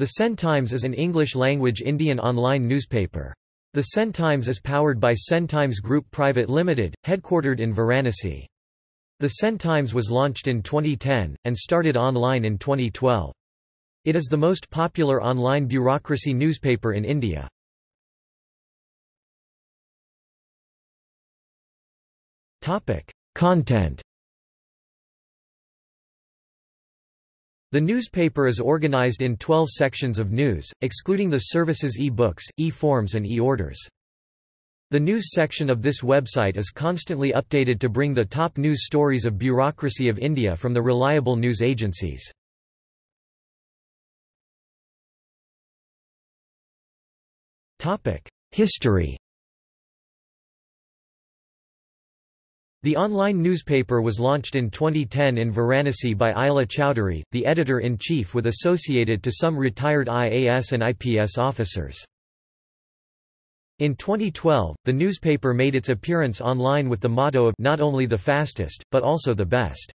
The Sen Times is an English-language Indian online newspaper. The Sen Times is powered by Sen Times Group Private Limited, headquartered in Varanasi. The Sen Times was launched in 2010, and started online in 2012. It is the most popular online bureaucracy newspaper in India. Content The newspaper is organized in 12 sections of news, excluding the services e-books, e-forms and e-orders. The news section of this website is constantly updated to bring the top news stories of bureaucracy of India from the reliable news agencies. History The online newspaper was launched in 2010 in Varanasi by Aila Chowdhury, the editor-in-chief with associated to some retired IAS and IPS officers. In 2012, the newspaper made its appearance online with the motto of not only the fastest, but also the best.